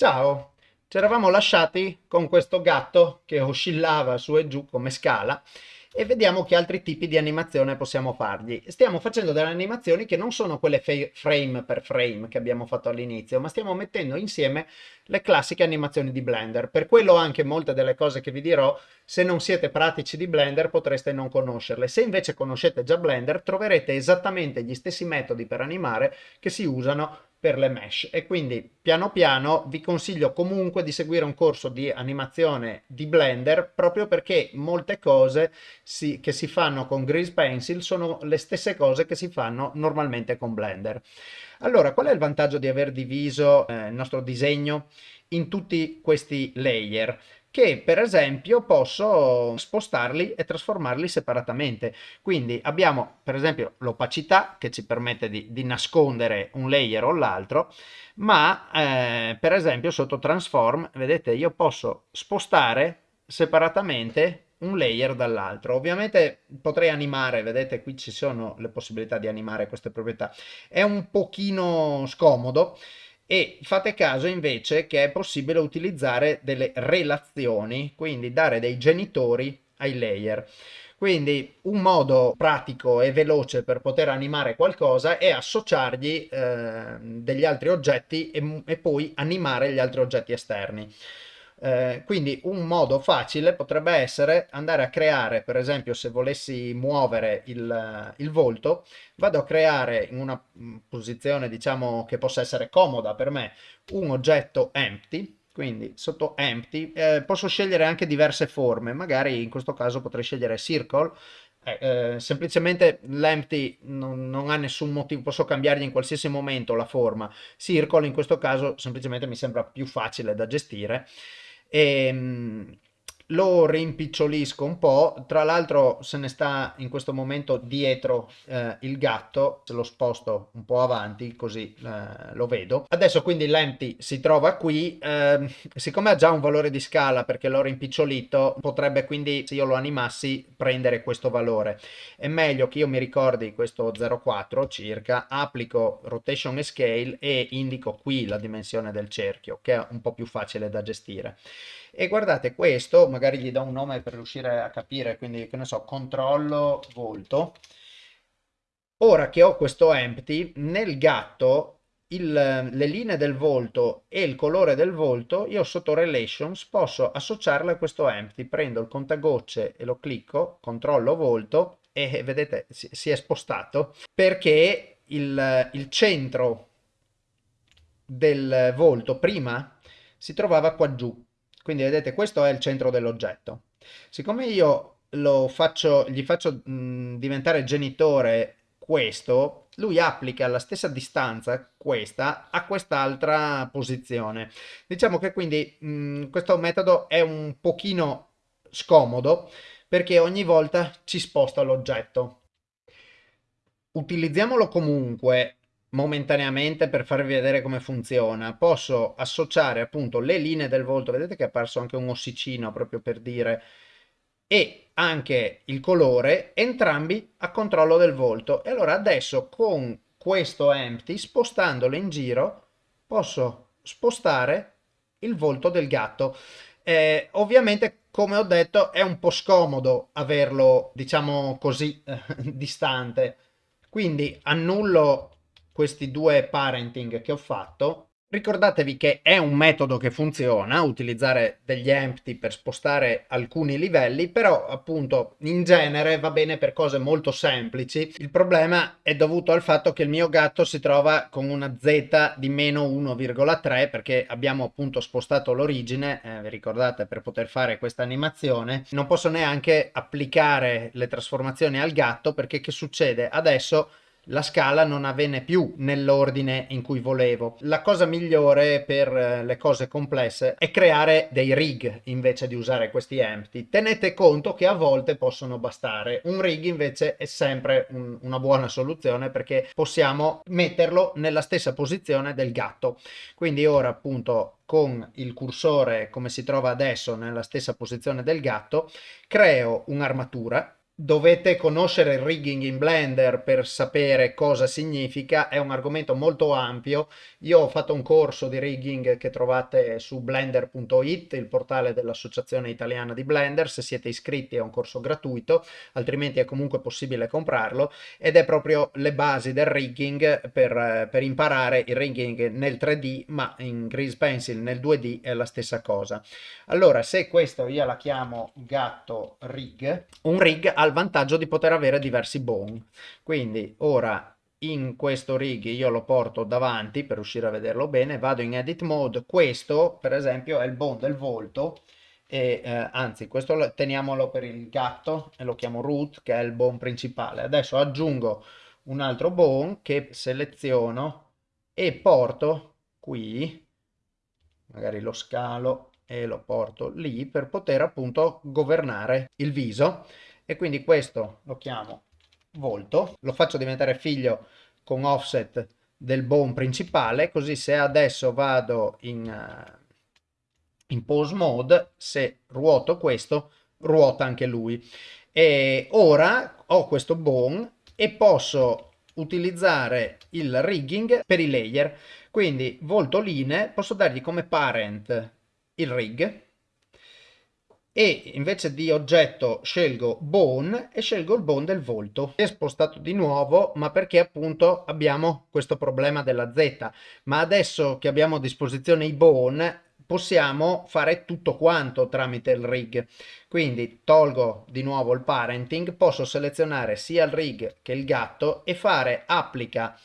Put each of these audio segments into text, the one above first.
Ciao! Ci eravamo lasciati con questo gatto che oscillava su e giù come scala e vediamo che altri tipi di animazione possiamo fargli. Stiamo facendo delle animazioni che non sono quelle frame per frame che abbiamo fatto all'inizio, ma stiamo mettendo insieme le classiche animazioni di Blender. Per quello anche molte delle cose che vi dirò, se non siete pratici di Blender potreste non conoscerle. Se invece conoscete già Blender troverete esattamente gli stessi metodi per animare che si usano per le mesh e quindi piano piano vi consiglio comunque di seguire un corso di animazione di Blender proprio perché molte cose si, che si fanno con Grease Pencil sono le stesse cose che si fanno normalmente con Blender. Allora, qual è il vantaggio di aver diviso eh, il nostro disegno in tutti questi layer? Che per esempio posso spostarli e trasformarli separatamente. Quindi abbiamo per esempio l'opacità che ci permette di, di, nascondere un layer o l'altro, ma eh, per esempio sotto transform, vedete, io posso spostare separatamente un layer dall'altro. Ovviamente potrei animare, vedete qui ci sono le possibilità di animare queste proprietà. È un pochino scomodo, e fate caso invece che è possibile utilizzare delle relazioni, quindi dare dei genitori ai layer. Quindi un modo pratico e veloce per poter animare qualcosa è associargli eh, degli altri oggetti e, e poi animare gli altri oggetti esterni. Eh, quindi un modo facile potrebbe essere andare a creare, per esempio se volessi muovere il, il volto, vado a creare in una mm, posizione diciamo che possa essere comoda per me un oggetto empty, quindi sotto empty eh, posso scegliere anche diverse forme, magari in questo caso potrei scegliere circle, eh, eh, semplicemente l'empty non, non, ha nessun motivo, posso cambiargli in qualsiasi momento la forma, circle in questo caso semplicemente mi sembra più facile da gestire e ehm, lo rimpicciolisco un po', tra l'altro se ne sta in questo momento dietro eh, il gatto, se lo sposto un po' avanti così eh, lo vedo. Adesso quindi l'empty si trova qui, eh, siccome ha già un valore di scala perché l'ho rimpicciolito, potrebbe quindi se io lo animassi prendere questo valore. È meglio che io mi ricordi questo 0,4 circa, applico rotation e scale e indico qui la dimensione del cerchio che è un po' più facile da gestire. E guardate questo, magari gli do un nome per riuscire a capire, quindi che ne so, controllo volto. Ora che ho questo empty, nel gatto il, le linee del volto e il colore del volto, io sotto relations posso associarle a questo empty. Prendo il contagocce e lo clicco, controllo volto e vedete si, si è spostato perché il, il centro del volto prima si trovava qua giù quindi vedete, questo è il centro dell'oggetto. Siccome io faccio, gli faccio mh, diventare genitore questo, lui applica la stessa distanza, questa, a quest'altra posizione. Diciamo che quindi mh, questo metodo è un pochino scomodo perché ogni volta ci sposta l'oggetto. Utilizziamolo comunque momentaneamente per farvi vedere come funziona. Posso associare appunto le linee del volto. Vedete che è apparso anche un ossicino proprio per dire. E anche il colore entrambi a controllo del volto. E allora adesso con questo empty spostandolo in giro posso spostare il volto del gatto. Eh, ovviamente come ho detto è un po' scomodo averlo diciamo così distante. Quindi annullo questi due parenting che ho fatto, ricordatevi che è un metodo che funziona, utilizzare degli empty per spostare alcuni livelli, però appunto in genere va bene per cose molto semplici. Il problema è dovuto al fatto che il mio gatto si trova con una z di meno 1,3 perché abbiamo appunto spostato l'origine, eh, vi ricordate per poter fare questa animazione, non posso neanche applicare le trasformazioni al gatto perché che succede? Adesso la scala non avvenne più nell'ordine in cui volevo. La cosa migliore per eh, le cose complesse è creare dei rig invece di usare questi empty. Tenete conto che a volte possono bastare. Un rig invece è sempre un, una buona soluzione perché possiamo metterlo nella stessa posizione del gatto. Quindi ora appunto con il cursore come si trova adesso nella stessa posizione del gatto, creo un'armatura dovete conoscere il rigging in Blender per sapere cosa significa, è un argomento molto ampio. Io ho fatto un corso di rigging che trovate su blender.it, il portale dell'Associazione Italiana di Blender, se siete iscritti è un corso gratuito, altrimenti è comunque possibile comprarlo, ed è proprio le basi del rigging per, per imparare il rigging nel 3D, ma in Grease Pencil nel 2D è la stessa cosa. Allora, se questo io la chiamo gatto rig, un rig al il vantaggio di poter avere diversi bone. Quindi ora in questo rig io lo porto davanti per riuscire a vederlo bene, vado in edit mode, questo per esempio è il bone del volto, e eh, anzi questo lo, teniamolo per il gatto e lo chiamo root che è il bone principale. Adesso aggiungo un altro bone che seleziono e porto qui, magari lo scalo e lo porto lì per poter appunto governare il viso e quindi questo lo chiamo volto, lo faccio diventare figlio con offset del bone principale, così se adesso vado in, uh, in pose mode, se ruoto questo, ruota anche lui. E ora ho questo bone e posso utilizzare il rigging per i layer. Quindi volto linee, posso dargli come parent il rig, e invece di oggetto scelgo bone e scelgo il bone del volto. È spostato di nuovo ma perché appunto abbiamo questo problema della Z ma adesso che abbiamo a disposizione i bone possiamo fare tutto quanto tramite il rig quindi tolgo di nuovo il parenting posso selezionare sia il rig che il gatto e fare applica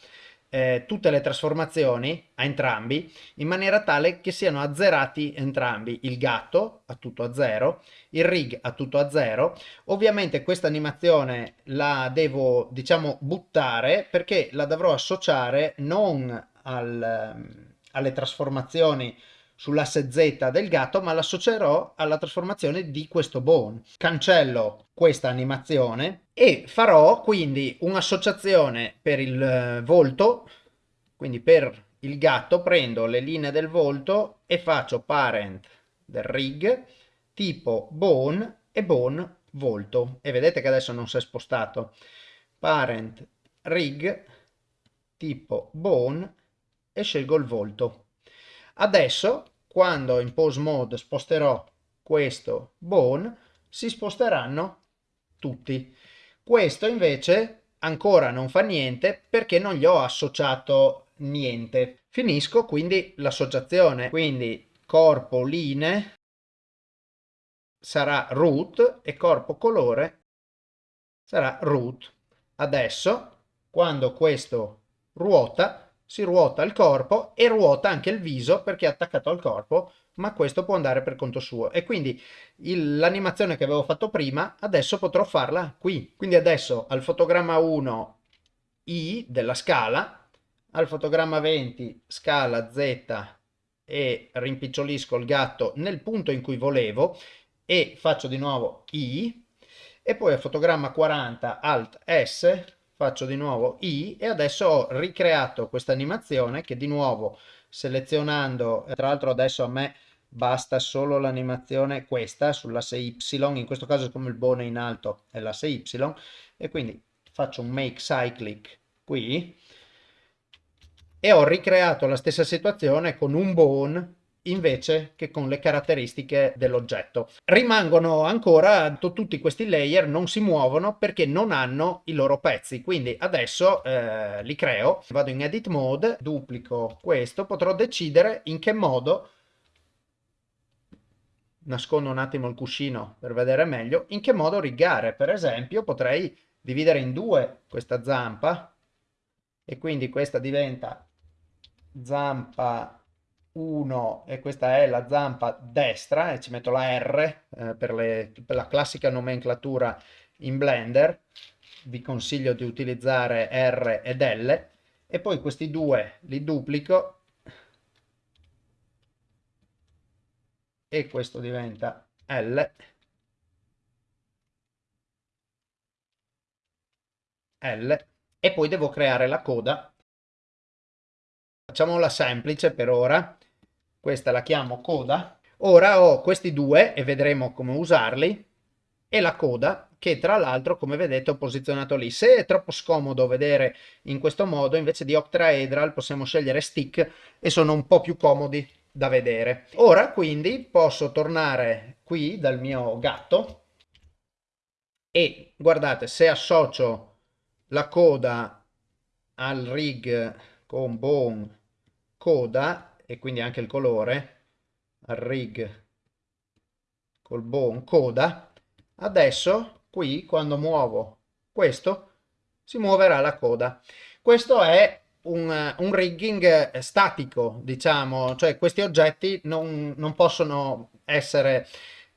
eh, tutte le trasformazioni a entrambi in maniera tale che siano azzerati entrambi. Il gatto a tutto a zero il rig a tutto a zero. Ovviamente questa animazione la devo diciamo buttare perché la dovrò associare non al, alle trasformazioni sull'asse Z del gatto, ma l'associerò alla trasformazione di questo bone. Cancello questa animazione e farò quindi un'associazione per il eh, volto, quindi per il gatto prendo le linee del volto e faccio parent del rig tipo bone e bone volto. E vedete che adesso non si è spostato. Parent rig tipo bone e scelgo il volto Adesso, quando in pose mode sposterò questo bone, si sposteranno tutti. Questo invece ancora non fa niente perché non gli ho associato niente. Finisco quindi l'associazione, quindi corpo linee sarà root e corpo colore sarà root. Adesso, quando questo ruota, si ruota il corpo e ruota anche il viso perché è attaccato al corpo, ma questo può andare per conto suo. E quindi l'animazione che avevo fatto prima, adesso potrò farla qui. Quindi adesso al fotogramma 1 I della scala, al fotogramma 20 scala Z e rimpicciolisco il gatto nel punto in cui volevo e faccio di nuovo I e poi al fotogramma 40 Alt S faccio di nuovo I e adesso ho ricreato questa animazione che di nuovo selezionando, tra l'altro adesso a me basta solo l'animazione questa sull'asse Y, in questo caso come il bone in alto è l'asse Y e quindi faccio un make cyclic qui e ho ricreato la stessa situazione con un bone invece che con le caratteristiche dell'oggetto. Rimangono ancora tutti questi layer, non si muovono perché non hanno i loro pezzi, quindi adesso eh, li creo, vado in edit mode, duplico questo, potrò decidere in che modo nascondo un attimo il cuscino per vedere meglio, in che modo rigare. Per esempio potrei dividere in due questa zampa e quindi questa diventa zampa 1 e questa è la zampa destra e ci metto la R eh, per, le, per, la classica nomenclatura in Blender. Vi consiglio di utilizzare R ed L e poi questi due li duplico e questo diventa L. L e poi devo creare la coda. Facciamola semplice per ora questa la chiamo coda. Ora ho questi due e vedremo come usarli e la coda che tra l'altro come vedete ho posizionato lì. Se è troppo scomodo vedere in questo modo invece di octaedral possiamo scegliere stick e sono un po' più comodi da vedere. Ora quindi posso tornare qui dal mio gatto e guardate se associo la coda al rig con bone coda e quindi anche il colore rig col bone coda. Adesso qui quando muovo questo si muoverà la coda. Questo è un, un rigging statico diciamo cioè questi oggetti non, non possono essere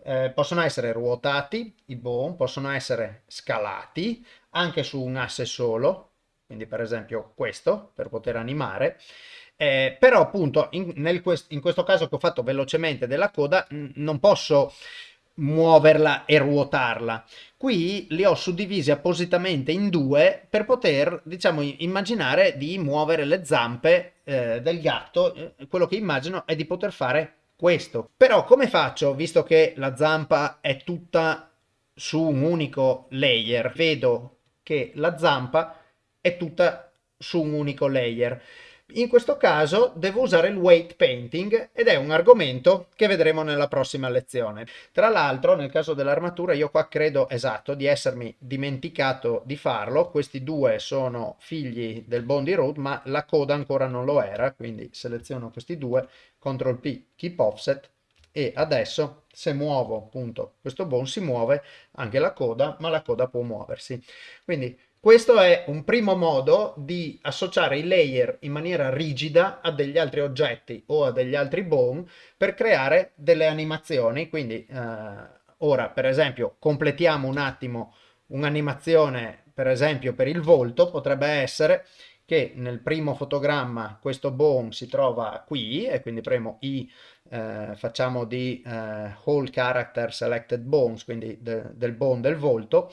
eh, possono essere ruotati i bone possono essere scalati anche su un asse solo quindi per esempio questo per poter animare eh, però appunto in, nel, in, questo caso che ho fatto velocemente della coda non posso muoverla e ruotarla. Qui li ho suddivisi appositamente in due per poter, diciamo, immaginare di muovere le zampe eh, del gatto. Eh, quello che immagino è di poter fare questo. Però come faccio, visto che la zampa è tutta su un unico layer? Vedo che la zampa è tutta su un unico layer. In questo caso devo usare il weight painting ed è un argomento che vedremo nella prossima lezione. Tra l'altro nel caso dell'armatura io qua credo esatto di essermi dimenticato di farlo, questi due sono figli del Bondi Road ma la coda ancora non lo era, quindi seleziono questi due, CTRL P, Keep Offset e adesso se muovo appunto questo bone si muove anche la coda ma la coda può muoversi. Quindi questo è un primo modo di associare i layer in maniera rigida a degli altri oggetti o a degli altri bone per creare delle animazioni. Quindi eh, ora per esempio completiamo un attimo un'animazione per esempio per il volto potrebbe essere che nel primo fotogramma questo bone si trova qui e quindi premo I, eh, facciamo di eh, whole character selected bones, quindi de, del bone del volto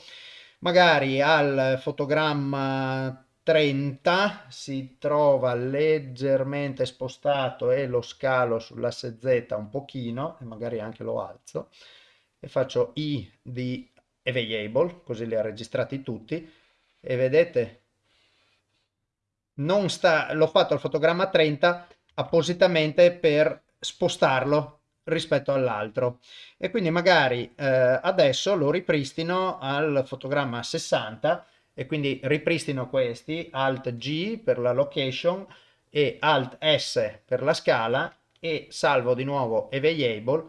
magari al fotogramma 30 si trova leggermente spostato e lo scalo sull'asse Z un pochino e magari anche lo alzo e faccio I di available così li ha registrati tutti e vedete non sta l'ho fatto al fotogramma 30 appositamente per spostarlo rispetto all'altro. E quindi magari eh, adesso lo ripristino al fotogramma 60 e quindi ripristino questi Alt G per la location e Alt S per la scala e salvo di nuovo Available.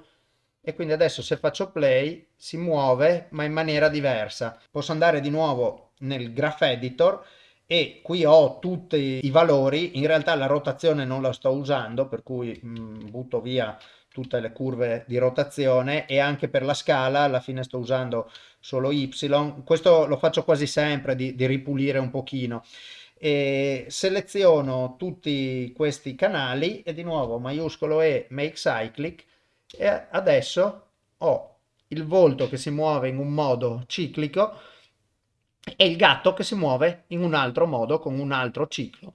E quindi adesso se faccio play si muove ma in maniera diversa. Posso andare di nuovo nel graph editor e qui ho tutti i valori. In realtà la rotazione non la sto usando per cui mh, mm, butto via tutte le curve di rotazione e anche per la scala alla fine sto usando solo y. Questo lo faccio quasi sempre di, di ripulire un pochino. E seleziono tutti questi canali e di nuovo maiuscolo E make cyclic e adesso ho il volto che si muove in un modo ciclico e il gatto che si muove in un altro modo con un altro ciclo.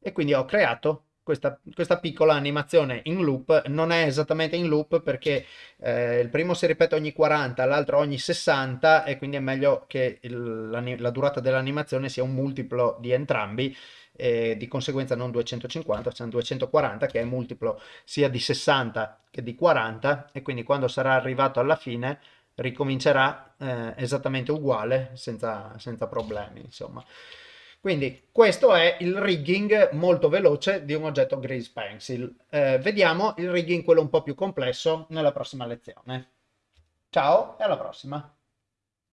E quindi ho creato questa, questa, piccola animazione in loop non è esattamente in loop perché eh, il primo si ripete ogni 40, l'altro ogni 60 e quindi è meglio che il, la, durata dell'animazione sia un multiplo di entrambi e di conseguenza non 250, cioè 240 che è multiplo sia di 60 che di 40 e quindi quando sarà arrivato alla fine ricomincerà eh, esattamente uguale senza, senza problemi insomma. Quindi questo è il rigging molto veloce di un oggetto Grease Pencil. Eh, vediamo il rigging quello un po' più complesso nella prossima lezione. Ciao e alla prossima!